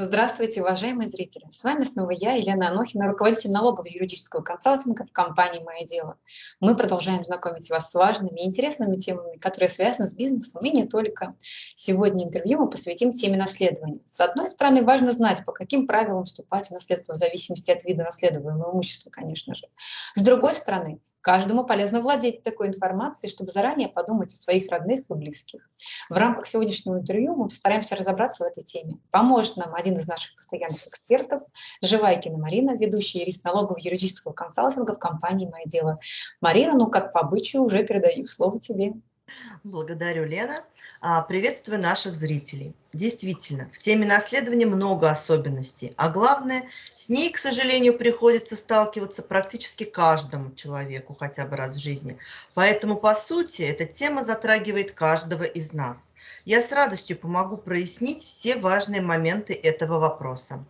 Здравствуйте, уважаемые зрители! С вами снова я, Елена Анохина, руководитель налогового юридического консалтинга в компании «Мое дело». Мы продолжаем знакомить вас с важными и интересными темами, которые связаны с бизнесом и не только. Сегодня интервью мы посвятим теме наследования. С одной стороны, важно знать, по каким правилам вступать в наследство в зависимости от вида наследуемого имущества, конечно же. С другой стороны, Каждому полезно владеть такой информацией, чтобы заранее подумать о своих родных и близких. В рамках сегодняшнего интервью мы постараемся разобраться в этой теме. Поможет нам один из наших постоянных экспертов, Живайкина Марина, ведущая юрист налогового юридического консалтинга в компании «Мое дело». Марина, ну как по обычаю, уже передаю слово тебе. Благодарю, Лена. А, приветствую наших зрителей. Действительно, в теме наследования много особенностей, а главное, с ней, к сожалению, приходится сталкиваться практически каждому человеку хотя бы раз в жизни. Поэтому, по сути, эта тема затрагивает каждого из нас. Я с радостью помогу прояснить все важные моменты этого вопроса.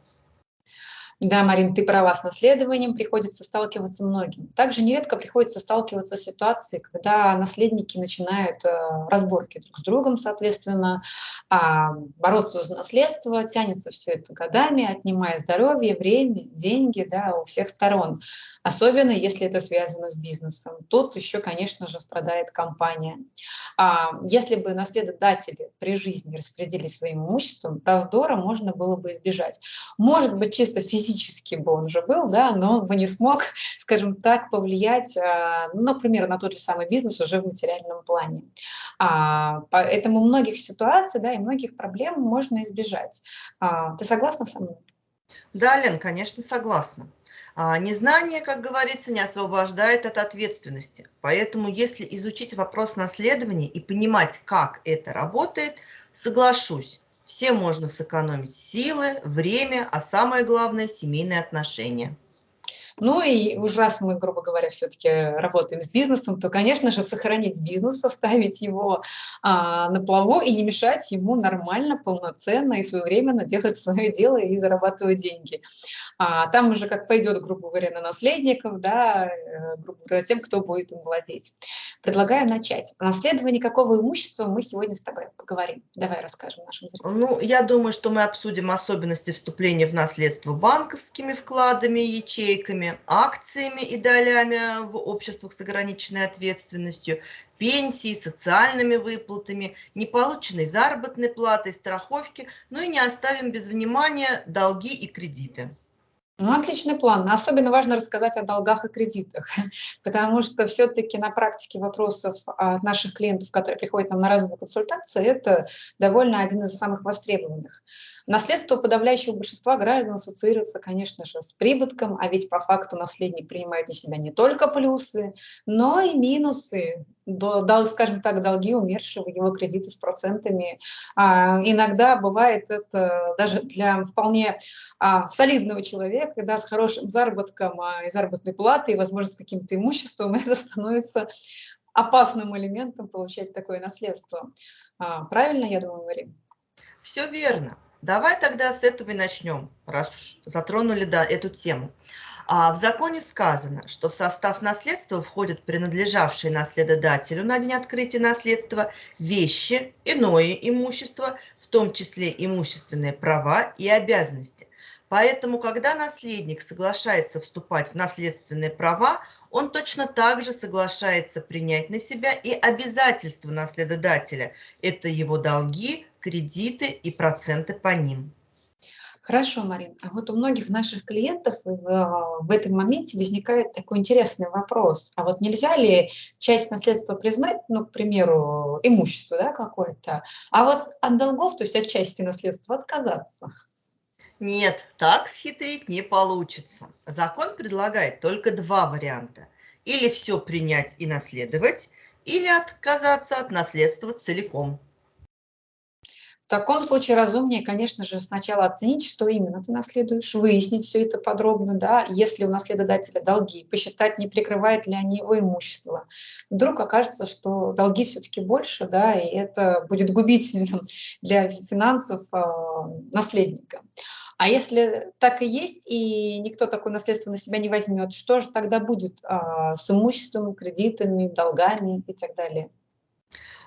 Да, Марин, ты права, с наследованием приходится сталкиваться многим. Также нередко приходится сталкиваться с ситуацией, когда наследники начинают э, разборки друг с другом, соответственно, а, бороться за наследство, тянется все это годами, отнимая здоровье, время, деньги да, у всех сторон особенно если это связано с бизнесом. Тут еще, конечно же, страдает компания. А если бы наследодатели при жизни распределили своим имуществом, раздора можно было бы избежать. Может быть, чисто физически бы он уже был, да, но он бы не смог, скажем так, повлиять, а, ну, например, на тот же самый бизнес уже в материальном плане. А, поэтому многих ситуаций да, и многих проблем можно избежать. А, ты согласна со мной? Да, Лен, конечно, согласна. А незнание, как говорится, не освобождает от ответственности. Поэтому, если изучить вопрос наследования и понимать, как это работает, соглашусь, всем можно сэкономить силы, время, а самое главное – семейные отношения. Ну и уж раз мы, грубо говоря, все-таки работаем с бизнесом, то, конечно же, сохранить бизнес, оставить его а, на плаву и не мешать ему нормально, полноценно и своевременно делать свое дело и зарабатывать деньги. А, там уже как пойдет, грубо говоря, на наследников, да, э, грубо говоря, тем, кто будет им владеть. Предлагаю начать. О наследовании какого имущества мы сегодня с тобой поговорим. Давай расскажем нашим зрителям. Ну, я думаю, что мы обсудим особенности вступления в наследство банковскими вкладами, ячейками, акциями и долями в обществах с ограниченной ответственностью, пенсии, социальными выплатами, неполученной заработной платой, страховки, ну и не оставим без внимания долги и кредиты. Ну, отличный план. Особенно важно рассказать о долгах и кредитах, потому что все-таки на практике вопросов от наших клиентов, которые приходят нам на разовые консультации, это довольно один из самых востребованных. Наследство подавляющего большинства граждан ассоциируется, конечно же, с прибытком, а ведь по факту наследник принимает на себя не только плюсы, но и минусы, дал, скажем так, долги умершего, его кредиты с процентами. А, иногда бывает это даже для вполне а, солидного человека, да, с хорошим заработком а, и заработной платой, и, возможно, с каким-то имуществом, это становится опасным элементом получать такое наследство. А, правильно, я думаю, Марина? Все верно. Давай тогда с этого и начнем, раз уж затронули да, эту тему. А в законе сказано, что в состав наследства входят принадлежавшие наследодателю на день открытия наследства вещи, иное имущество, в том числе имущественные права и обязанности. Поэтому, когда наследник соглашается вступать в наследственные права, он точно так же соглашается принять на себя и обязательства наследодателя. Это его долги, кредиты и проценты по ним. Хорошо, Марин. А вот у многих наших клиентов в, в этом моменте возникает такой интересный вопрос. А вот нельзя ли часть наследства признать, ну, к примеру, имущество да, какое-то, а вот от долгов, то есть от части наследства отказаться? Нет, так схитрить не получится. Закон предлагает только два варианта. Или все принять и наследовать, или отказаться от наследства целиком. В таком случае разумнее, конечно же, сначала оценить, что именно ты наследуешь, выяснить все это подробно, да, если у наследодателя долги, посчитать, не прикрывает ли они его имущество. Вдруг окажется, что долги все-таки больше, да, и это будет губительным для финансов э, наследника. А если так и есть, и никто такое наследство на себя не возьмет, что же тогда будет э, с имуществом, кредитами, долгами и так далее?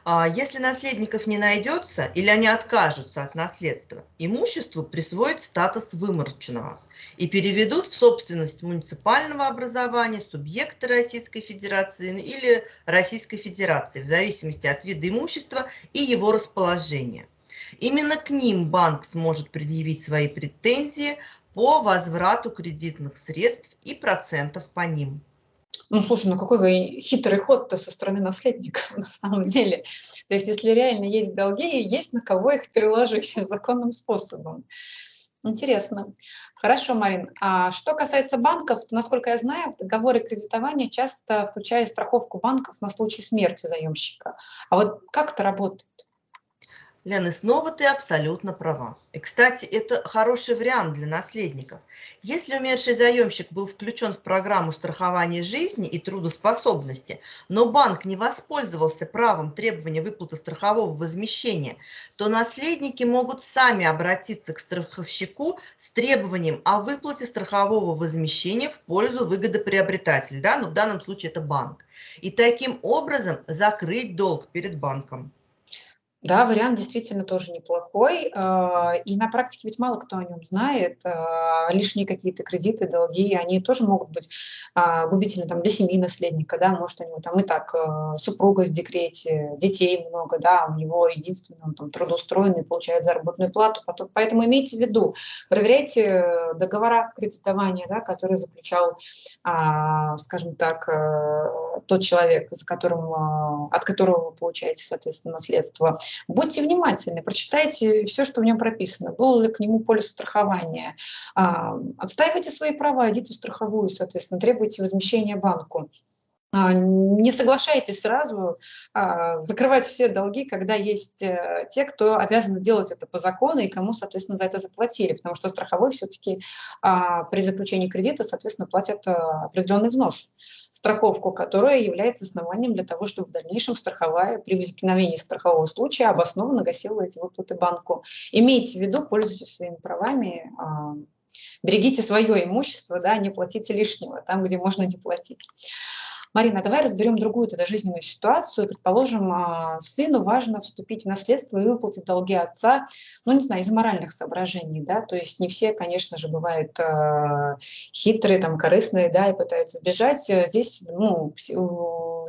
А, если наследников не найдется или они откажутся от наследства, имуществу присвоят статус вымороченного и переведут в собственность муниципального образования, субъекта Российской Федерации или Российской Федерации, в зависимости от вида имущества и его расположения. Именно к ним банк сможет предъявить свои претензии по возврату кредитных средств и процентов по ним. Ну, слушай, ну какой хитрый ход-то со стороны наследников на самом деле. То есть, если реально есть долги, есть на кого их переложить законным способом. Интересно. Хорошо, Марин. А что касается банков, то, насколько я знаю, в договоры кредитования часто включают страховку банков на случай смерти заемщика. А вот как это работает? Лена, снова ты абсолютно права. И, кстати, это хороший вариант для наследников. Если умерший заемщик был включен в программу страхования жизни и трудоспособности, но банк не воспользовался правом требования выплаты страхового возмещения, то наследники могут сами обратиться к страховщику с требованием о выплате страхового возмещения в пользу выгодоприобретателя, да, но в данном случае это банк. И таким образом закрыть долг перед банком. Да, вариант действительно тоже неплохой. А, и на практике ведь мало кто о нем знает. А, лишние какие-то кредиты, долги, они тоже могут быть а, губительны там, для семьи наследника. Да? Может, у него там и так супруга в декрете, детей много, да, у него единственный, он там трудоустроенный, получает заработную плату. Поэтому имейте в виду, проверяйте договора кредитования, да, которые заключал, скажем так, тот человек, за которым, от которого вы получаете, соответственно, наследство Будьте внимательны, прочитайте все, что в нем прописано. Был ли к нему полис страхования. А, отстаивайте свои права, идите в страховую, соответственно, требуйте возмещения банку. А, не соглашайтесь сразу а, закрывать все долги, когда есть э, те, кто обязаны делать это по закону и кому, соответственно, за это заплатили, потому что страховой все-таки а, при заключении кредита, соответственно, платят определенный взнос, страховку, которая является основанием для того, чтобы в дальнейшем страховая при возникновении страхового случая обоснованно гасила эти выплаты банку. Имейте в виду, пользуйтесь своими правами, берегите свое имущество, да, не платите лишнего там, где можно не платить. Марина, давай разберем другую тогда жизненную ситуацию. Предположим, а, сыну важно вступить в наследство и выплатить долги отца, ну, не знаю, из моральных соображений, да, то есть не все, конечно же, бывают э, хитрые, там, корыстные, да, и пытаются сбежать. Здесь, ну,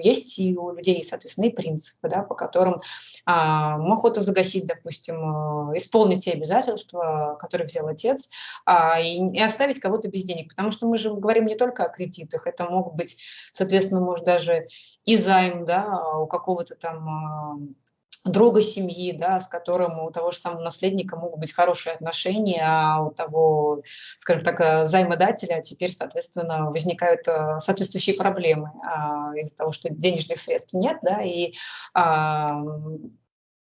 есть и у людей, соответственно, и принципы, да, по которым а, охота загасить, допустим, э, исполнить те обязательства, которые взял отец, а, и, и оставить кого-то без денег. Потому что мы же говорим не только о кредитах, это могут быть, соответственно, может даже и займ да, у какого-то там а, друга семьи, да, с которым у того же самого наследника могут быть хорошие отношения, а у того, скажем так, э, займодателя теперь, соответственно, возникают э, соответствующие проблемы а, из-за того, что денежных средств нет, да, и а,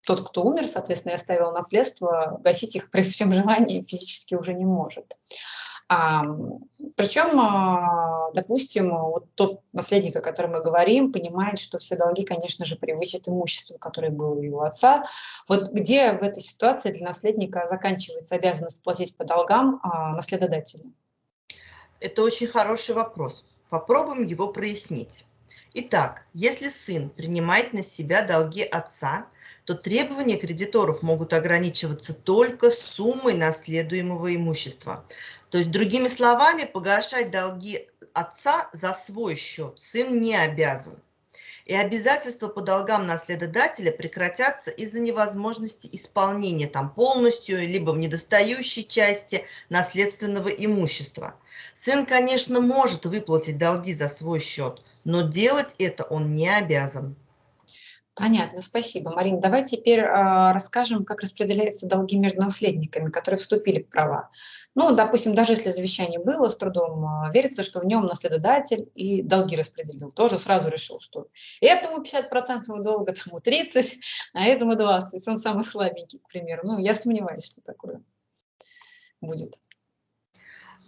тот, кто умер, соответственно, и оставил наследство, гасить их при всем желании физически уже не может. Причем, а, допустим, вот тот наследник, о котором мы говорим, понимает, что все долги, конечно же, превысят имущество, которое было у его отца. Вот где в этой ситуации для наследника заканчивается обязанность платить по долгам а, наследодателя? Это очень хороший вопрос. Попробуем его прояснить. Итак, если сын принимает на себя долги отца, то требования кредиторов могут ограничиваться только суммой наследуемого имущества. То есть, другими словами, погашать долги отца за свой счет сын не обязан. И обязательства по долгам наследодателя прекратятся из-за невозможности исполнения там полностью, либо в недостающей части наследственного имущества. Сын, конечно, может выплатить долги за свой счет, но делать это он не обязан. Понятно, спасибо. Марина, давай теперь э, расскажем, как распределяются долги между наследниками, которые вступили в права. Ну, допустим, даже если завещание было с трудом, э, верится, что в нем наследодатель и долги распределил. Тоже сразу решил, что этому 50% долга, тому 30%, а этому 20%. Он самый слабенький, к примеру. Ну, я сомневаюсь, что такое будет.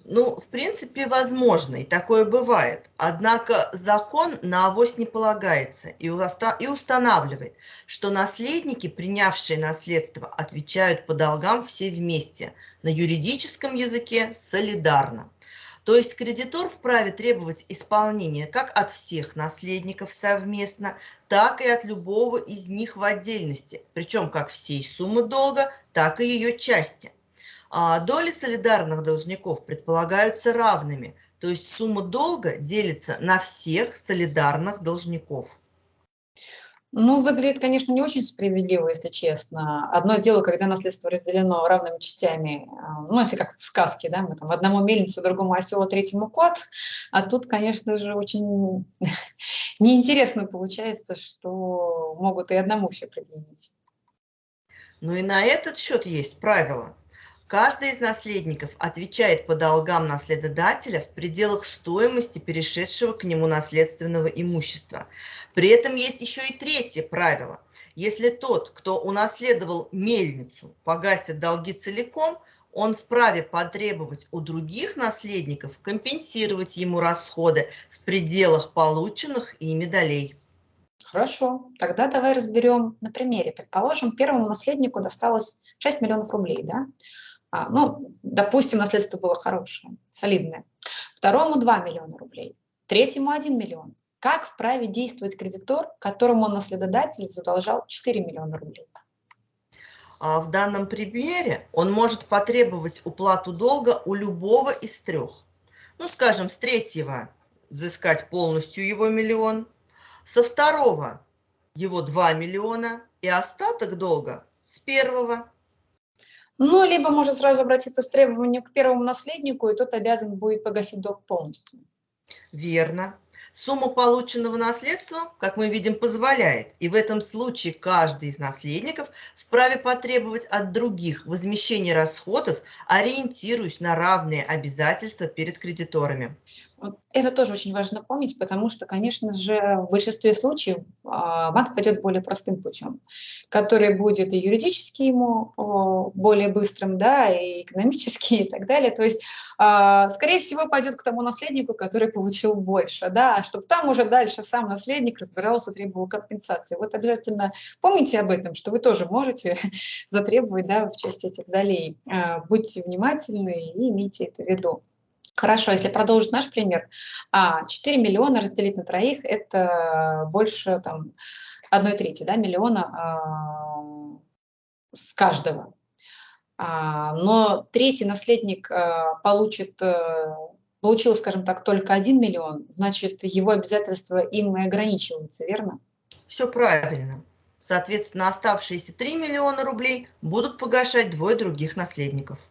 Ну, в принципе, возможно, и такое бывает. Однако закон на авось не полагается и, и устанавливает, что наследники, принявшие наследство, отвечают по долгам все вместе, на юридическом языке солидарно. То есть кредитор вправе требовать исполнения как от всех наследников совместно, так и от любого из них в отдельности, причем как всей суммы долга, так и ее части. А доли солидарных должников предполагаются равными, то есть сумма долга делится на всех солидарных должников. Ну, выглядит, конечно, не очень справедливо, если честно. Одно дело, когда наследство разделено равными частями, а, ну, если как в сказке, да, мы там одному мельница, другому осел, а третьему кот, а тут, конечно же, очень неинтересно получается, что могут и одному все предъявить. Ну и на этот счет есть правило. Каждый из наследников отвечает по долгам наследодателя в пределах стоимости перешедшего к нему наследственного имущества. При этом есть еще и третье правило. Если тот, кто унаследовал мельницу, погасит долги целиком, он вправе потребовать у других наследников компенсировать ему расходы в пределах полученных ими долей. Хорошо, тогда давай разберем на примере. Предположим, первому наследнику досталось 6 миллионов рублей, да? А, ну, допустим, наследство было хорошее, солидное. Второму 2 миллиона рублей, третьему 1 миллион. Как вправе действовать кредитор, которому наследодатель задолжал 4 миллиона рублей? А в данном примере он может потребовать уплату долга у любого из трех. Ну, скажем, с третьего взыскать полностью его миллион, со второго его 2 миллиона и остаток долга с первого ну, либо может сразу обратиться с требованием к первому наследнику, и тот обязан будет погасить долг полностью. Верно. Сумма полученного наследства, как мы видим, позволяет, и в этом случае каждый из наследников вправе потребовать от других возмещения расходов, ориентируясь на равные обязательства перед кредиторами. Это тоже очень важно помнить, потому что, конечно же, в большинстве случаев а, банк пойдет более простым путем, который будет и юридически ему более быстрым, да, и экономически и так далее. То есть, а, скорее всего, пойдет к тому наследнику, который получил больше, да, а чтобы там уже дальше сам наследник разбирался, требовал компенсации. Вот обязательно помните об этом, что вы тоже можете затребовать, да, в части этих долей. Будьте внимательны и имейте это в виду. Хорошо, если продолжить наш пример, 4 а, миллиона разделить на троих – это больше там, 1 трети да, миллиона а, с каждого. А, но третий наследник получит, э, получил, скажем так, только 1 миллион, значит, его обязательства им и ограничиваются, верно? Все правильно. Соответственно, оставшиеся 3 миллиона рублей будут погашать двое других наследников.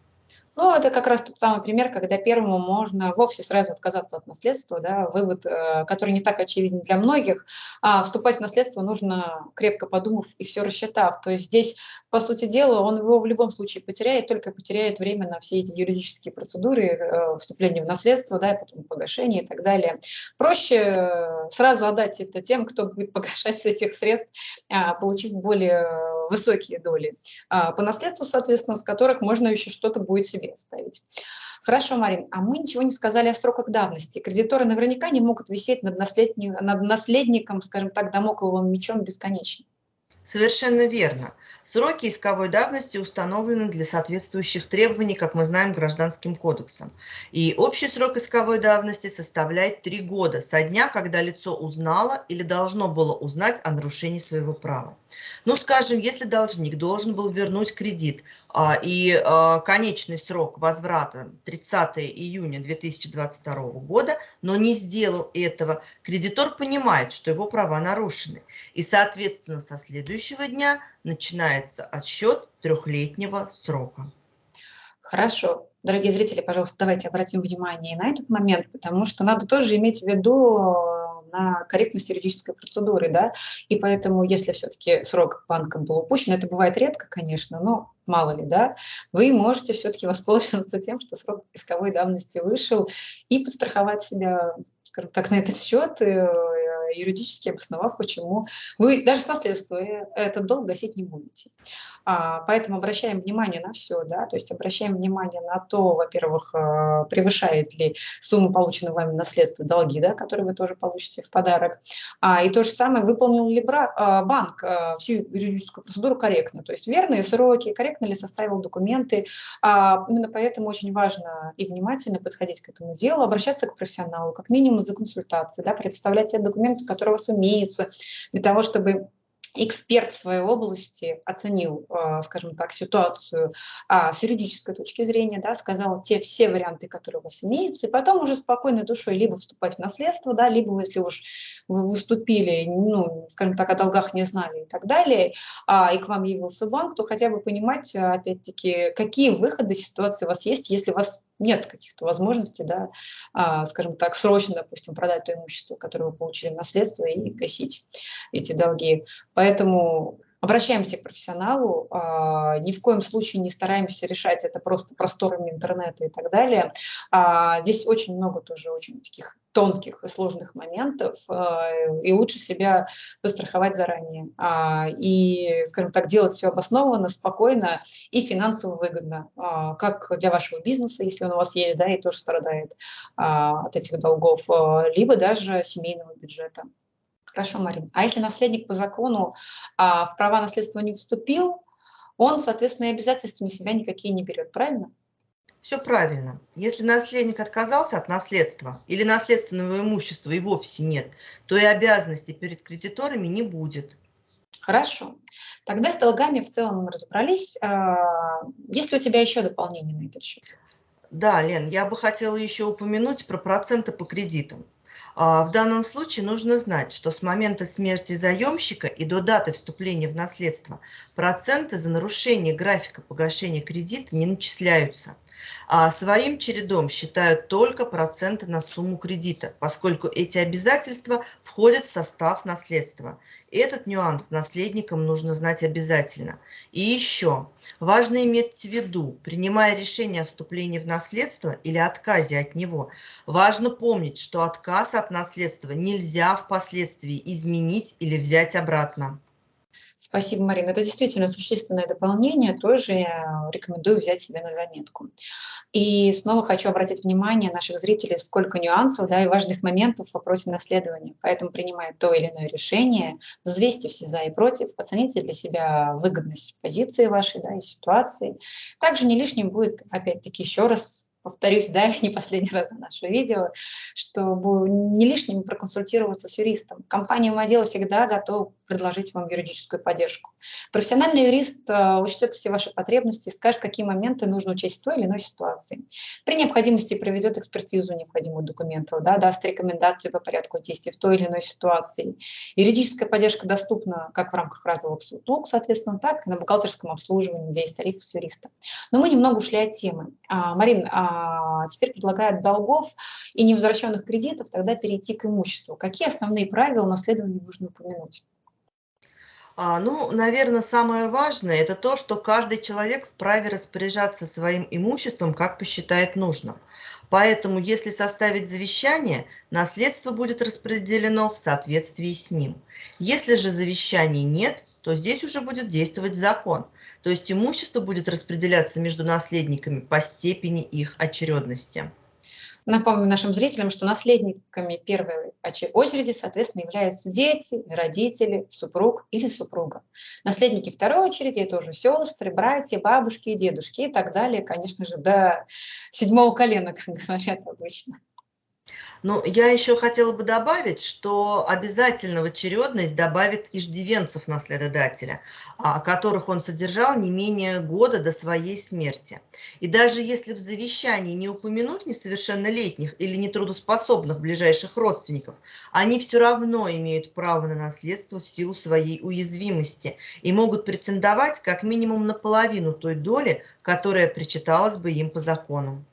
Ну, это как раз тот самый пример, когда первому можно вовсе сразу отказаться от наследства, да, вывод, э, который не так очевиден для многих, а вступать в наследство нужно крепко подумав и все рассчитав. То есть здесь, по сути дела, он его в любом случае потеряет, только потеряет время на все эти юридические процедуры, э, вступления в наследство, да, потом погашение и так далее. Проще э, сразу отдать это тем, кто будет погашать с этих средств, а, получив более высокие доли а, по наследству, соответственно, с которых можно еще что-то будет себе оставить. Хорошо, Марин, а мы ничего не сказали о сроках давности. Кредиторы наверняка не могут висеть над, наследником, над наследником скажем так, домокловым мечом бесконечно. Совершенно верно. Сроки исковой давности установлены для соответствующих требований, как мы знаем, Гражданским кодексом. И общий срок исковой давности составляет три года со дня, когда лицо узнало или должно было узнать о нарушении своего права. Ну, скажем, если должник должен был вернуть кредит, а, и а, конечный срок возврата 30 июня 2022 года, но не сделал этого, кредитор понимает, что его права нарушены. И, соответственно, со следующего дня начинается отсчет трехлетнего срока. Хорошо. Дорогие зрители, пожалуйста, давайте обратим внимание на этот момент, потому что надо тоже иметь в виду на корректность юридической процедуры, да, и поэтому, если все-таки срок банком был упущен, это бывает редко, конечно, но мало ли, да, вы можете все-таки воспользоваться тем, что срок исковой давности вышел, и подстраховать себя, скажем так, на этот счет, э, юридически обосновав, почему вы даже с наследства э, этот долг гасить не будете. А, поэтому обращаем внимание на все, да, то есть обращаем внимание на то, во-первых, э, превышает ли сумма полученного вами наследства долги, да, которые вы тоже получите в подарок, а, и то же самое, выполнил ли бра, банк всю юридическую процедуру корректно, то есть верные сроки, корректно ли составил документы. А, именно поэтому очень важно и внимательно подходить к этому делу, обращаться к профессионалу, как минимум за консультацией, да, представлять те документы, которые у вас имеются, для того, чтобы эксперт в своей области оценил, а, скажем так, ситуацию а, с юридической точки зрения, да, сказал те все варианты, которые у вас имеются, и потом уже спокойной душой либо вступать в наследство, да, либо если уж вы выступили, ну, скажем так, о долгах не знали и так далее, а, и к вам явился банк, то хотя бы понимать, опять-таки, какие выходы ситуации у вас есть, если у вас нет каких-то возможностей, да, а, скажем так, срочно, допустим, продать то имущество, которое вы получили в наследство и гасить эти долги. Поэтому обращаемся к профессионалу, а, ни в коем случае не стараемся решать это просто просторами интернета и так далее. А, здесь очень много тоже очень таких тонких и сложных моментов, а, и лучше себя застраховать заранее. И, скажем так, делать все обоснованно, спокойно и финансово выгодно, как для вашего бизнеса, если он у вас есть, да, и тоже страдает от этих долгов, либо даже семейного бюджета. Хорошо, Марин. А если наследник по закону а, в права наследства не вступил, он, соответственно, и обязательствами себя никакие не берет, правильно? Все правильно. Если наследник отказался от наследства или наследственного имущества и вовсе нет, то и обязанностей перед кредиторами не будет. Хорошо. Тогда с долгами в целом мы разобрались. А, есть ли у тебя еще дополнение на этот счет? Да, Лен, я бы хотела еще упомянуть про проценты по кредитам. А, в данном случае нужно знать, что с момента смерти заемщика и до даты вступления в наследство проценты за нарушение графика погашения кредита не начисляются а своим чередом считают только проценты на сумму кредита, поскольку эти обязательства входят в состав наследства. Этот нюанс наследникам нужно знать обязательно. И еще, важно иметь в виду, принимая решение о вступлении в наследство или отказе от него, важно помнить, что отказ от наследства нельзя впоследствии изменить или взять обратно. Спасибо, Марина. Это действительно существенное дополнение, тоже рекомендую взять себе на заметку. И снова хочу обратить внимание наших зрителей, сколько нюансов да, и важных моментов в вопросе наследования. Поэтому, принимая то или иное решение, взвесьте все за и против, оцените для себя выгодность позиции вашей да, и ситуации. Также не лишним будет, опять-таки, еще раз повторюсь, да, не последний раз за наше видео, чтобы не лишним проконсультироваться с юристом. Компания «Модел» всегда готова предложить вам юридическую поддержку. Профессиональный юрист э, учтет все ваши потребности скажет, какие моменты нужно учесть в той или иной ситуации. При необходимости проведет экспертизу необходимых документов, да, даст рекомендации по порядку действий в той или иной ситуации. Юридическая поддержка доступна как в рамках разовых услуг, соответственно, так и на бухгалтерском обслуживании, где есть тарифы с юриста. Но мы немного ушли от темы. А, Марин, а, теперь предлагают долгов и невозвращенных кредитов тогда перейти к имуществу. Какие основные правила наследования нужно упомянуть? А, ну, наверное, самое важное– это то, что каждый человек вправе распоряжаться своим имуществом, как посчитает нужным. Поэтому, если составить завещание, наследство будет распределено в соответствии с ним. Если же завещаний нет, то здесь уже будет действовать закон. То есть имущество будет распределяться между наследниками по степени их очередности. Напомню нашим зрителям, что наследниками первой очереди, соответственно, являются дети, родители, супруг или супруга. Наследники второй очереди – это уже сестры, братья, бабушки, дедушки и так далее, конечно же, до седьмого колена, как говорят обычно. Ну, я еще хотела бы добавить, что обязательно в очередность добавит иждивенцев наследодателя, а, которых он содержал не менее года до своей смерти. И даже если в завещании не упомянуть несовершеннолетних или нетрудоспособных ближайших родственников, они все равно имеют право на наследство в силу своей уязвимости и могут претендовать как минимум на половину той доли, которая причиталась бы им по закону.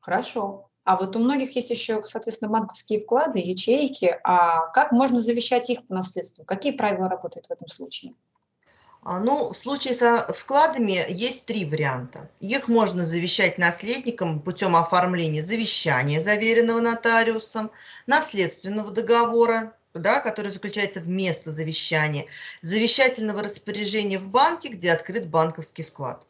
Хорошо. А вот у многих есть еще, соответственно, банковские вклады, ячейки. А как можно завещать их по наследству? Какие правила работают в этом случае? А, ну, в случае со вкладами есть три варианта. Их можно завещать наследникам путем оформления завещания, заверенного нотариусом, наследственного договора, да, который заключается вместо завещания, завещательного распоряжения в банке, где открыт банковский вклад.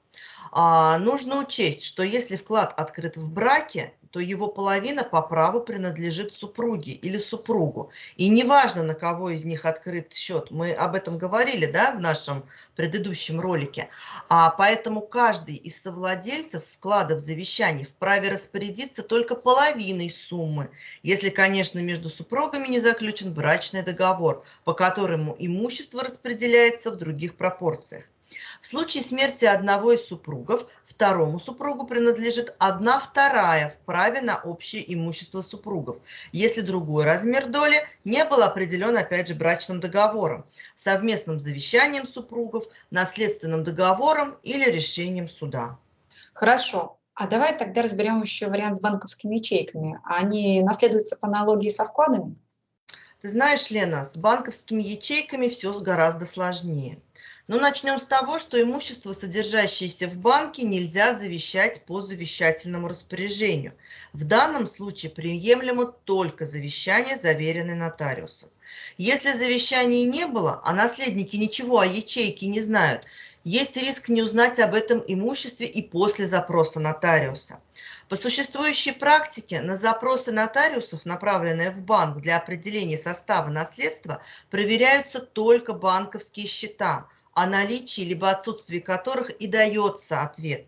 А, нужно учесть, что если вклад открыт в браке, то его половина по праву принадлежит супруге или супругу. И неважно, на кого из них открыт счет, мы об этом говорили да, в нашем предыдущем ролике. А поэтому каждый из совладельцев вклада в завещание вправе распорядиться только половиной суммы, если, конечно, между супругами не заключен брачный договор, по которому имущество распределяется в других пропорциях. В случае смерти одного из супругов, второму супругу принадлежит одна вторая в праве на общее имущество супругов, если другой размер доли не был определен, опять же, брачным договором, совместным завещанием супругов, наследственным договором или решением суда. Хорошо. А давай тогда разберем еще вариант с банковскими ячейками. Они наследуются по аналогии со вкладами? Ты знаешь, Лена, с банковскими ячейками все гораздо сложнее. Но начнем с того, что имущество, содержащееся в банке, нельзя завещать по завещательному распоряжению. В данном случае приемлемо только завещание, заверенное нотариусом. Если завещания не было, а наследники ничего о ячейке не знают, есть риск не узнать об этом имуществе и после запроса нотариуса. По существующей практике на запросы нотариусов, направленные в банк для определения состава наследства, проверяются только банковские счета – о наличии либо отсутствии которых и дается ответ.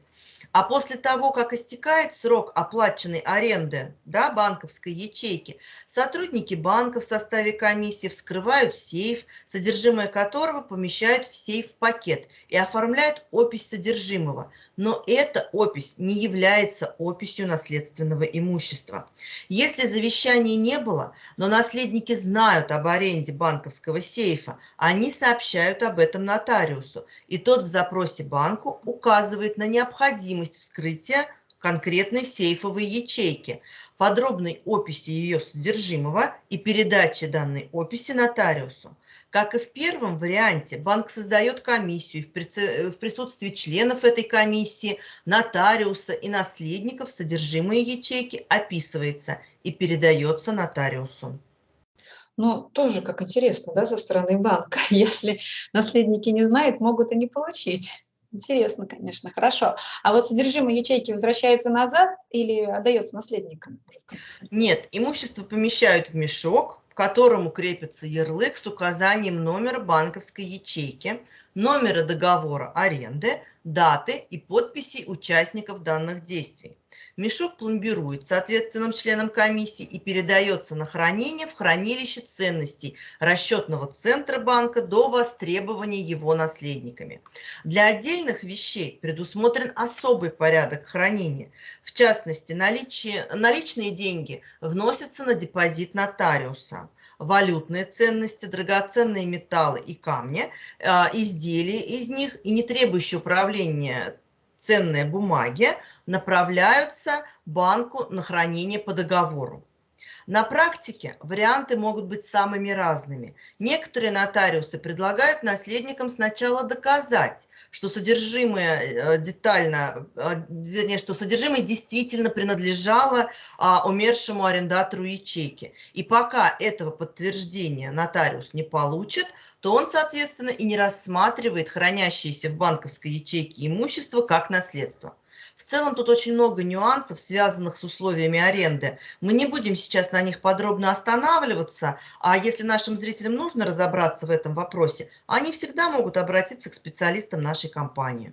А после того, как истекает срок оплаченной аренды да, банковской ячейки, сотрудники банка в составе комиссии вскрывают сейф, содержимое которого помещают в сейф-пакет и оформляют опись содержимого. Но эта опись не является описью наследственного имущества. Если завещания не было, но наследники знают об аренде банковского сейфа, они сообщают об этом нотариусу, и тот в запросе банку указывает на необходимость необходимость вскрытия конкретной сейфовой ячейки, подробной описи ее содержимого и передачи данной описи нотариусу. Как и в первом варианте, банк создает комиссию, в присутствии членов этой комиссии, нотариуса и наследников содержимое ячейки описывается и передается нотариусу. Ну, тоже как интересно, да, со стороны банка. Если наследники не знают, могут и не получить. Интересно, конечно, хорошо. А вот содержимое ячейки возвращается назад или отдается наследникам? Нет, имущество помещают в мешок, к которому крепится ярлык с указанием номера банковской ячейки, номера договора аренды, даты и подписей участников данных действий. Мешок пломбирует соответственным членам комиссии и передается на хранение в хранилище ценностей расчетного центра банка до востребования его наследниками. Для отдельных вещей предусмотрен особый порядок хранения. В частности, наличие, наличные деньги вносятся на депозит нотариуса валютные ценности, драгоценные металлы и камни, а, изделия из них и не требующие управления ценные бумаги направляются банку на хранение по договору. На практике варианты могут быть самыми разными. Некоторые нотариусы предлагают наследникам сначала доказать, что содержимое э, детально, э, вернее, что содержимое действительно принадлежало а, умершему арендатору ячейки. И пока этого подтверждения нотариус не получит, то он, соответственно, и не рассматривает хранящееся в банковской ячейке имущество как наследство. В целом тут очень много нюансов, связанных с условиями аренды. Мы не будем сейчас на них подробно останавливаться, а если нашим зрителям нужно разобраться в этом вопросе, они всегда могут обратиться к специалистам нашей компании.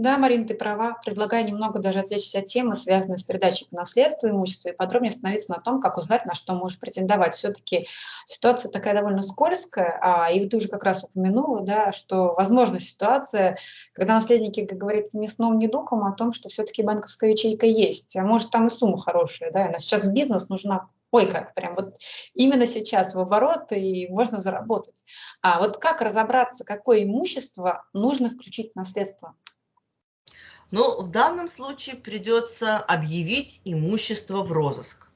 Да, Марина, ты права. Предлагаю немного даже отвлечься от темы, связанной с передачей по наследству имущества, и подробнее остановиться на том, как узнать, на что можешь претендовать. Все-таки ситуация такая довольно скользкая, а, и ты уже как раз упомянула, да, что возможна ситуация, когда наследники, как говорится, ни сном, ни духом о том, что все-таки банковская ячейка есть, а может там и сумма хорошая, да, и нас сейчас бизнес нужна ой, как прям вот именно сейчас в оборот и можно заработать. А вот как разобраться, какое имущество нужно включить в наследство? Но в данном случае придется объявить имущество в розыск.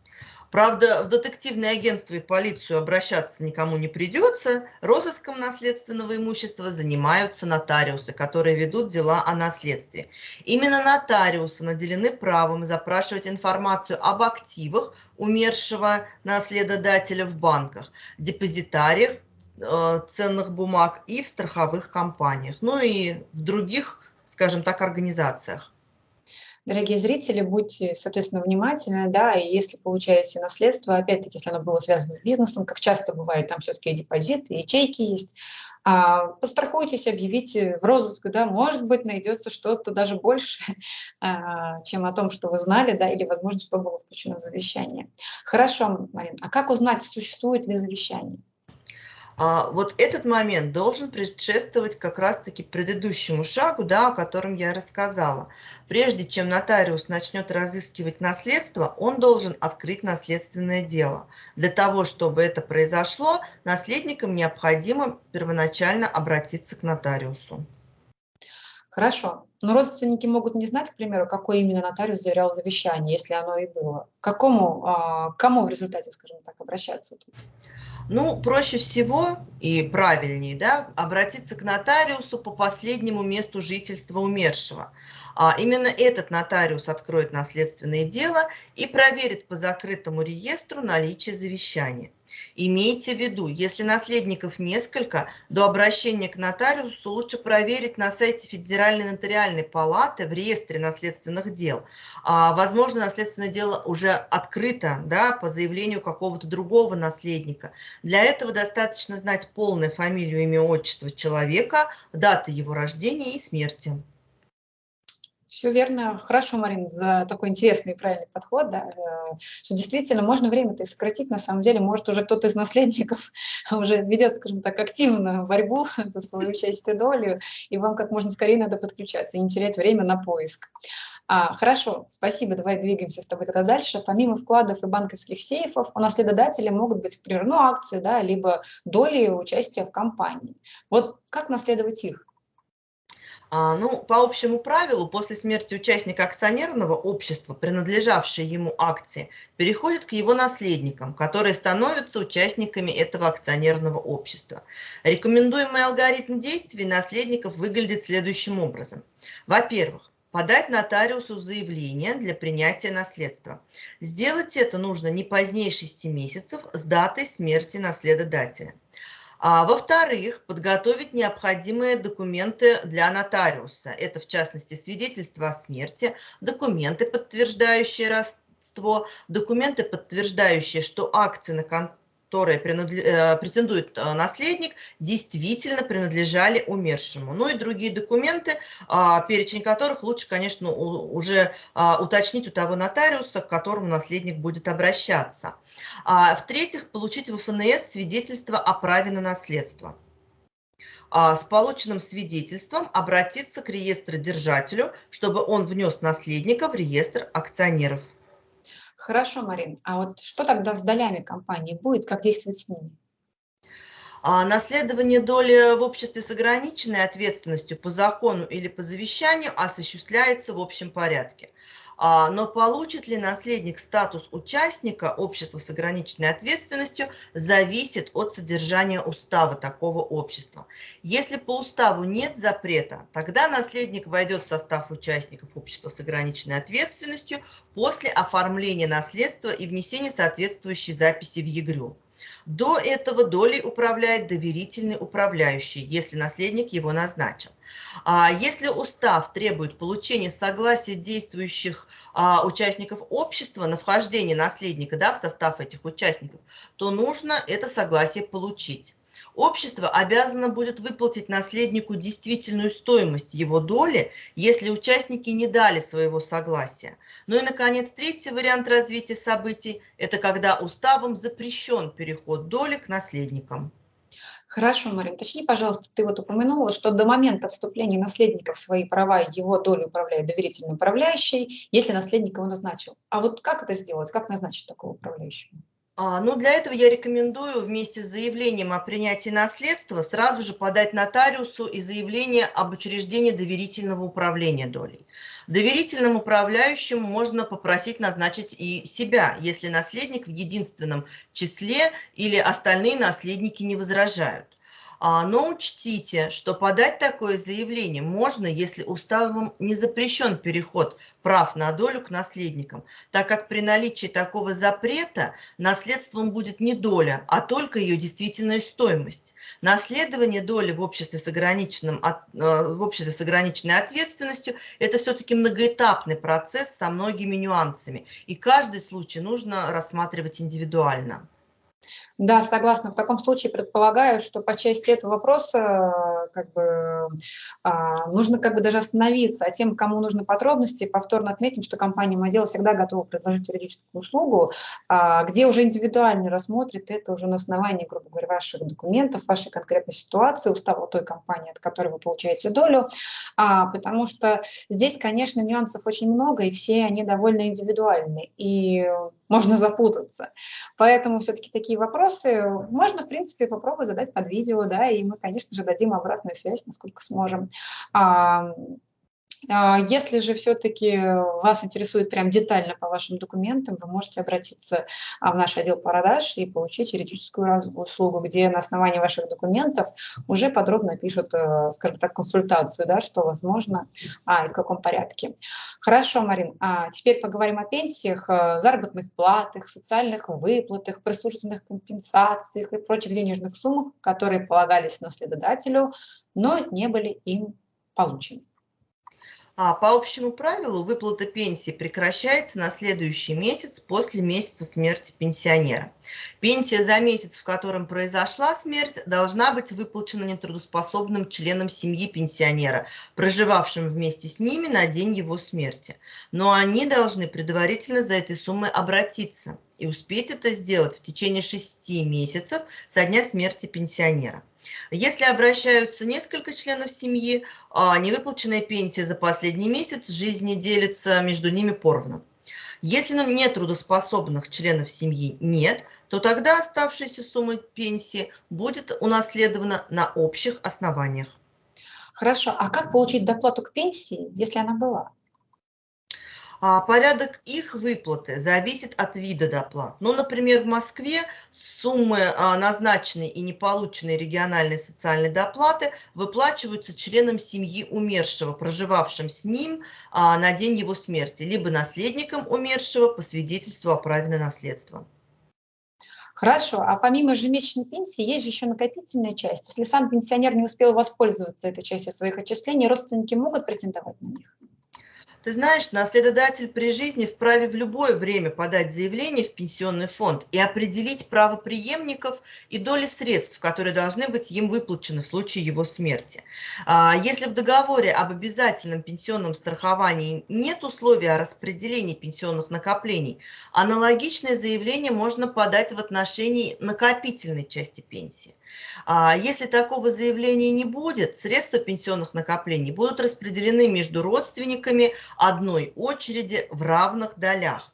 Правда, в детективное агентство и полицию обращаться никому не придется. Розыском наследственного имущества занимаются нотариусы, которые ведут дела о наследстве. Именно нотариусы наделены правом запрашивать информацию об активах умершего наследодателя в банках, депозитариях э, ценных бумаг и в страховых компаниях, ну и в других, скажем так, организациях. Дорогие зрители, будьте, соответственно, внимательны, да, и если получаете наследство, опять-таки, если оно было связано с бизнесом, как часто бывает, там все-таки депозиты, ячейки есть, а, пострахуйтесь, объявите в розыск, да, может быть, найдется что-то даже больше, а, чем о том, что вы знали, да, или, возможно, что было включено в завещание. Хорошо, Марин, а как узнать, существует ли завещание? А, вот этот момент должен предшествовать как раз-таки предыдущему шагу, да, о котором я рассказала. Прежде чем нотариус начнет разыскивать наследство, он должен открыть наследственное дело. Для того, чтобы это произошло, наследникам необходимо первоначально обратиться к нотариусу. Хорошо. Но родственники могут не знать, к примеру, какой именно нотариус заверял завещание, если оно и было. К какому, а, кому в результате, скажем так, обращаться? Ну, проще всего и правильнее да, обратиться к нотариусу по последнему месту жительства умершего. А именно этот нотариус откроет наследственное дело и проверит по закрытому реестру наличие завещания. Имейте в виду, если наследников несколько, до обращения к нотариусу лучше проверить на сайте Федеральной нотариальной палаты в реестре наследственных дел. А, возможно, наследственное дело уже открыто да, по заявлению какого-то другого наследника. Для этого достаточно знать полное фамилию, имя, отчество человека, даты его рождения и смерти. Все верно. Хорошо, Марина, за такой интересный и правильный подход. Да, э, что действительно можно время-то сократить. На самом деле, может, уже кто-то из наследников уже ведет, скажем так, активную борьбу за свою участие долю, и вам как можно скорее надо подключаться и не терять время на поиск. А, хорошо, спасибо, давай двигаемся с тобой тогда дальше. Помимо вкладов и банковских сейфов, у наследодателя могут быть, например, ну, акции, да, либо доли участия в компании. Вот как наследовать их? А, ну, по общему правилу, после смерти участника акционерного общества, принадлежавшие ему акции, переходят к его наследникам, которые становятся участниками этого акционерного общества. Рекомендуемый алгоритм действий наследников выглядит следующим образом. Во-первых, подать нотариусу заявление для принятия наследства. Сделать это нужно не позднее 6 месяцев с датой смерти наследодателя. А, Во-вторых, подготовить необходимые документы для нотариуса. Это, в частности, свидетельство о смерти, документы, подтверждающие родство, документы, подтверждающие, что акции на которые э, претендует э, наследник, действительно принадлежали умершему. Ну и другие документы, а, перечень которых лучше, конечно, уже а, уточнить у того нотариуса, к которому наследник будет обращаться. А, в-третьих, получить в ФНС свидетельство о праве на наследство с полученным свидетельством обратиться к реестродержателю, чтобы он внес наследника в реестр акционеров. Хорошо, Марин. А вот что тогда с долями компании будет? Как действовать с ними? А наследование доли в обществе с ограниченной ответственностью по закону или по завещанию осуществляется в общем порядке. А, но получит ли наследник статус участника общества с ограниченной ответственностью, зависит от содержания устава такого общества. Если по уставу нет запрета, тогда наследник войдет в состав участников общества с ограниченной ответственностью после оформления наследства и внесения соответствующей записи в ЕГРЮ. До этого долей управляет доверительный управляющий, если наследник его назначил. А если устав требует получения согласия действующих а, участников общества на вхождение наследника да, в состав этих участников, то нужно это согласие получить. Общество обязано будет выплатить наследнику действительную стоимость его доли, если участники не дали своего согласия. Ну и, наконец, третий вариант развития событий – это когда уставом запрещен переход доли к наследникам. Хорошо, Марин, точни, пожалуйста, ты вот упомянула, что до момента вступления наследника в свои права его долю управляет доверительный управляющий, если наследник его назначил. А вот как это сделать, как назначить такого управляющего? А, ну, для этого я рекомендую вместе с заявлением о принятии наследства сразу же подать нотариусу и заявление об учреждении доверительного управления долей. Доверительным управляющим можно попросить назначить и себя, если наследник в единственном числе или остальные наследники не возражают. А, но учтите, что подать такое заявление можно, если уставом не запрещен переход прав на долю к наследникам, так как при наличии такого запрета наследством будет не доля, а только ее действительная стоимость. Наследование доли в обществе с, ограниченным, э, в обществе с ограниченной ответственностью – это все-таки многоэтапный процесс со многими нюансами, и каждый случай нужно рассматривать индивидуально. Да, согласна. В таком случае предполагаю, что по части этого вопроса как бы, а, нужно как бы даже остановиться. А тем, кому нужны подробности, повторно отметим, что компания «Модел» всегда готова предложить юридическую услугу, а, где уже индивидуально рассмотрит это уже на основании, грубо говоря, ваших документов, вашей конкретной ситуации, устава той компании, от которой вы получаете долю. А, потому что здесь, конечно, нюансов очень много, и все они довольно индивидуальны. И можно запутаться. Поэтому все-таки такие вопросы можно, в принципе, попробовать задать под видео, да, и мы, конечно же, дадим обратную связь, насколько сможем. А, если же все-таки вас интересует прям детально по вашим документам, вы можете обратиться а, в наш отдел продаж и получить юридическую услугу, где на основании ваших документов уже подробно пишут, э, скажем так, консультацию, да, что возможно а, и в каком порядке. Хорошо, Марин, а теперь поговорим о пенсиях, э, заработных платах, социальных выплатах, присутственных компенсациях и прочих денежных суммах, которые полагались наследодателю, но не были им получены. А по общему правилу выплата пенсии прекращается на следующий месяц после месяца смерти пенсионера. Пенсия за месяц, в котором произошла смерть, должна быть выплачена нетрудоспособным членам семьи пенсионера, проживавшим вместе с ними на день его смерти. Но они должны предварительно за этой суммой обратиться и успеть это сделать в течение шести месяцев со дня смерти пенсионера. Если обращаются несколько членов семьи, а невыплаченная пенсия за последний месяц жизни делится между ними поровну. Если ну, нет трудоспособных членов семьи нет, то тогда оставшаяся сумма пенсии будет унаследована на общих основаниях. Хорошо, а как получить доплату к пенсии, если она была? А порядок их выплаты зависит от вида доплат. Ну, например, в Москве суммы а, назначенной и неполученной региональной социальной доплаты выплачиваются членам семьи умершего, проживавшим с ним а, на день его смерти, либо наследникам умершего по свидетельству о праве на наследство. Хорошо, а помимо ежемесячной пенсии есть же еще накопительная часть. Если сам пенсионер не успел воспользоваться этой частью своих отчислений, родственники могут претендовать на них? Ты знаешь, наследодатель при жизни вправе в любое время подать заявление в пенсионный фонд и определить право преемников и доли средств, которые должны быть им выплачены в случае его смерти. А, если в договоре об обязательном пенсионном страховании нет условия о распределении пенсионных накоплений, аналогичное заявление можно подать в отношении накопительной части пенсии. А если такого заявления не будет, средства пенсионных накоплений будут распределены между родственниками одной очереди в равных долях.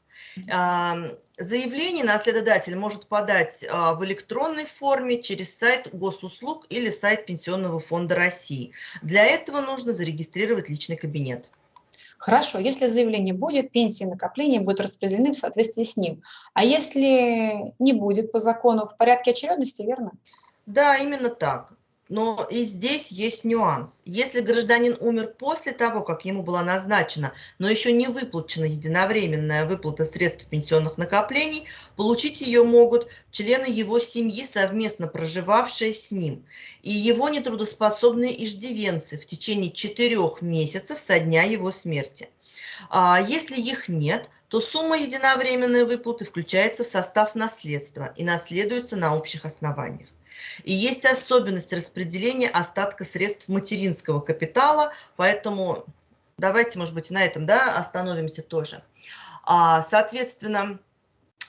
Заявление наследодатель может подать а, в электронной форме через сайт госуслуг или сайт Пенсионного фонда России. Для этого нужно зарегистрировать личный кабинет. Хорошо, если заявление будет, пенсии и накопления будут распределены в соответствии с ним. А если не будет по закону, в порядке очередности, верно? Да, именно так. Но и здесь есть нюанс. Если гражданин умер после того, как ему была назначена, но еще не выплачена единовременная выплата средств пенсионных накоплений, получить ее могут члены его семьи, совместно проживавшие с ним, и его нетрудоспособные иждивенцы в течение четырех месяцев со дня его смерти. А если их нет, то сумма единовременной выплаты включается в состав наследства и наследуется на общих основаниях. И есть особенность распределения остатка средств материнского капитала, поэтому давайте, может быть, на этом да, остановимся тоже. А, соответственно,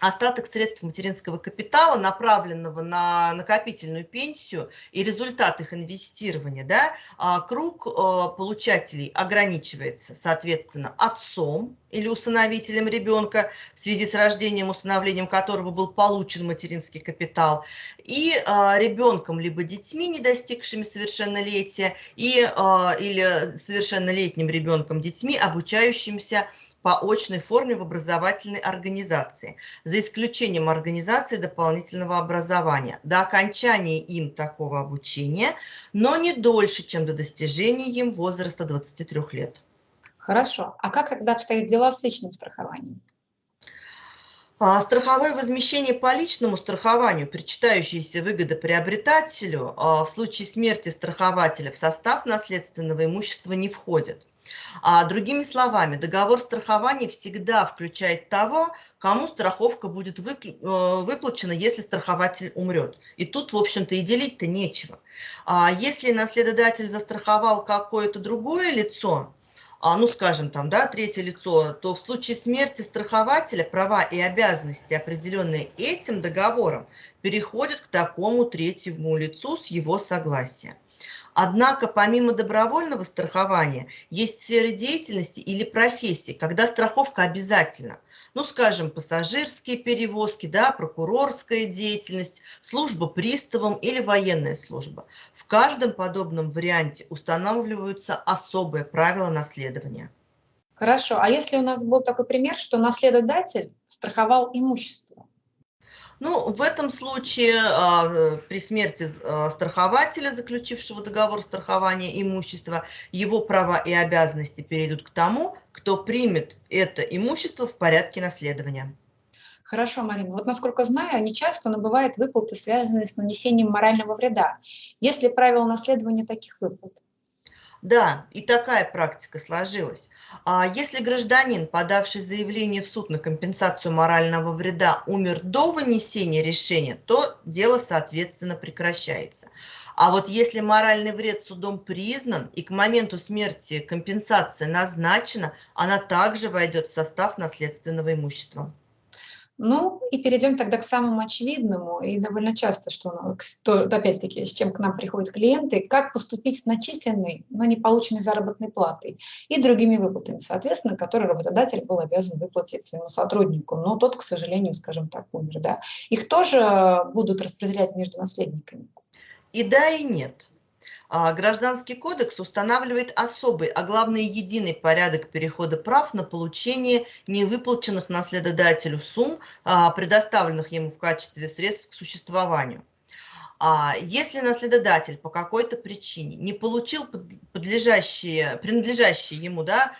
остаток средств материнского капитала, направленного на накопительную пенсию и результат их инвестирования, да, а, круг а, получателей ограничивается, соответственно, отцом или усыновителем ребенка, в связи с рождением, усыновлением которого был получен материнский капитал, и а, ребенком либо детьми, не достигшими совершеннолетия, и, или совершеннолетним ребенком, детьми, обучающимся по очной форме в образовательной организации, за исключением организации дополнительного образования, до окончания им такого обучения, но не дольше, чем до достижения им возраста 23 лет. Хорошо. А как тогда обстоят дела с личным страхованием? А страховое возмещение по личному страхованию, причитающиеся выгоды приобретателю, а, в случае смерти страхователя в состав наследственного имущества не входит. А другими словами, договор страхования всегда включает того, кому страховка будет э, выплачена, если страхователь умрет. И тут, в общем-то, и делить-то нечего. А если наследодатель застраховал какое-то другое лицо, а, ну, скажем, там, да, третье лицо, то в случае смерти страхователя права и обязанности, определенные этим договором, переходят к такому третьему лицу с его согласия. Однако, помимо добровольного страхования, есть сферы деятельности или профессии, когда страховка обязательна. Ну, скажем, пассажирские перевозки, да, прокурорская деятельность, служба приставом или военная служба. В каждом подобном варианте устанавливаются особые правила наследования. Хорошо. А если у нас был такой пример, что наследодатель страховал имущество? Ну, в этом случае а, при смерти а, страхователя, заключившего договор страхования имущества, его права и обязанности перейдут к тому, кто примет это имущество в порядке наследования. Хорошо, Марина. Вот насколько знаю, нечасто, но бывают выплаты, связанные с нанесением морального вреда. Есть ли правила наследования таких выплат? Да, и такая практика сложилась. А если гражданин, подавший заявление в суд на компенсацию морального вреда, умер до вынесения решения, то дело, соответственно, прекращается. А вот если моральный вред судом признан и к моменту смерти компенсация назначена, она также войдет в состав наследственного имущества. Ну, и перейдем тогда к самому очевидному, и довольно часто, что, опять-таки, с чем к нам приходят клиенты, как поступить с начисленной, но не полученной заработной платой и другими выплатами, соответственно, которые работодатель был обязан выплатить своему сотруднику, но тот, к сожалению, скажем так, умер. Да? Их тоже будут распределять между наследниками? И да, и нет. А, Гражданский кодекс устанавливает особый, а главное единый порядок перехода прав на получение невыплаченных наследодателю сумм, а, предоставленных ему в качестве средств к существованию. А если наследодатель по какой-то причине не получил принадлежащие ему да,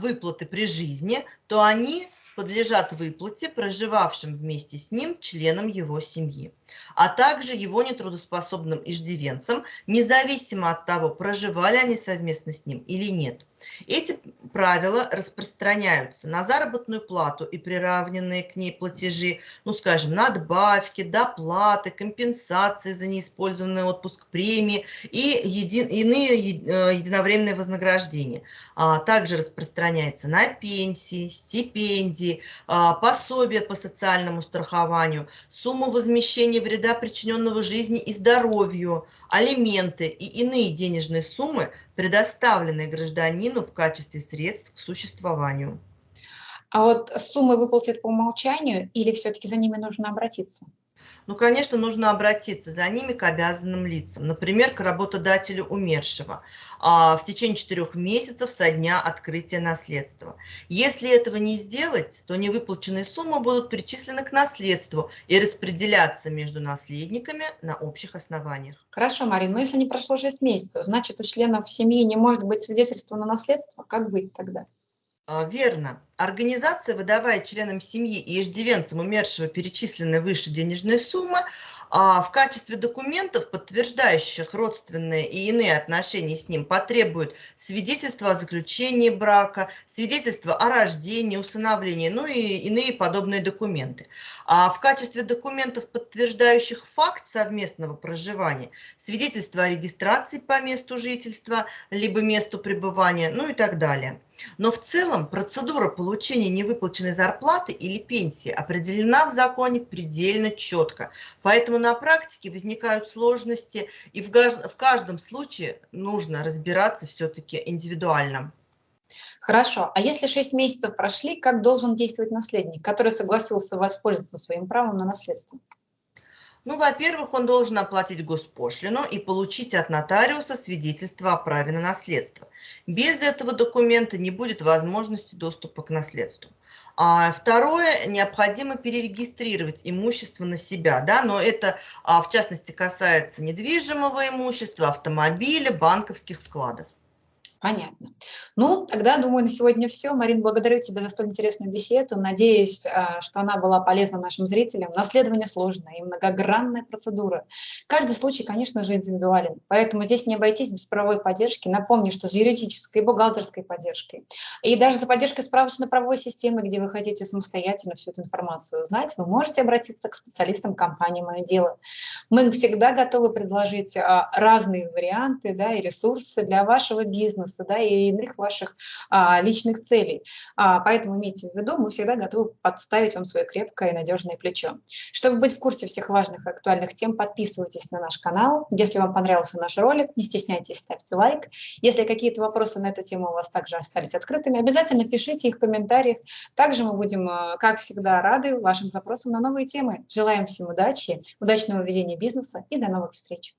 выплаты при жизни, то они подлежат выплате проживавшим вместе с ним членам его семьи, а также его нетрудоспособным иждивенцам, независимо от того, проживали они совместно с ним или нет. Эти правила распространяются на заработную плату и приравненные к ней платежи, ну, скажем, надбавки, доплаты, компенсации за неиспользованный отпуск, премии и еди, иные э, единовременные вознаграждения. А, также распространяется на пенсии, стипендии, а, пособия по социальному страхованию, сумму возмещения вреда, причиненного жизни и здоровью, алименты и иные денежные суммы, предоставленные гражданину в качестве средств к существованию. А вот суммы выплатят по умолчанию или все-таки за ними нужно обратиться? Ну, конечно, нужно обратиться за ними к обязанным лицам, например, к работодателю умершего а, в течение четырех месяцев со дня открытия наследства. Если этого не сделать, то невыплаченные суммы будут перечислены к наследству и распределяться между наследниками на общих основаниях. Хорошо, Марина, но если не прошло 6 месяцев, значит, у членов семьи не может быть свидетельства на наследство, как быть тогда? А, верно. Организация выдавая членам семьи и иждивенцам умершего перечисленные выше денежные суммы, а в качестве документов, подтверждающих родственные и иные отношения с ним, потребуют свидетельство о заключении брака, свидетельство о рождении, усыновлении, ну и иные подобные документы. А в качестве документов, подтверждающих факт совместного проживания, свидетельство о регистрации по месту жительства, либо месту пребывания, ну и так далее. Но в целом процедура получения получения невыплаченной зарплаты или пенсии определена в законе предельно четко. Поэтому на практике возникают сложности, и в каждом случае нужно разбираться все-таки индивидуально. Хорошо. А если 6 месяцев прошли, как должен действовать наследник, который согласился воспользоваться своим правом на наследство? Ну, во-первых, он должен оплатить госпошлину и получить от нотариуса свидетельство о праве на наследство. Без этого документа не будет возможности доступа к наследству. А второе, необходимо перерегистрировать имущество на себя, да, но это а, в частности касается недвижимого имущества, автомобиля, банковских вкладов. Понятно. Ну, тогда, думаю, на сегодня все. Марин, благодарю тебя за столь интересную беседу. Надеюсь, а, что она была полезна нашим зрителям. Наследование сложная и многогранная процедура. Каждый случай, конечно же, индивидуален. Поэтому здесь не обойтись без правовой поддержки. Напомню, что с юридической и бухгалтерской поддержкой, и даже за поддержкой справочно-правовой системы, где вы хотите самостоятельно всю эту информацию узнать, вы можете обратиться к специалистам компании «Мое дело». Мы всегда готовы предложить а, разные варианты да, и ресурсы для вашего бизнеса да, и иных ваших а, личных целей. А, поэтому имейте в виду, мы всегда готовы подставить вам свое крепкое и надежное плечо. Чтобы быть в курсе всех важных и актуальных тем, подписывайтесь на наш канал. Если вам понравился наш ролик, не стесняйтесь, ставьте лайк. Если какие-то вопросы на эту тему у вас также остались открытыми, обязательно пишите их в комментариях. Также мы будем, а, как всегда, рады вашим запросам на новые темы. Желаем всем удачи, удачного ведения бизнеса и до новых встреч!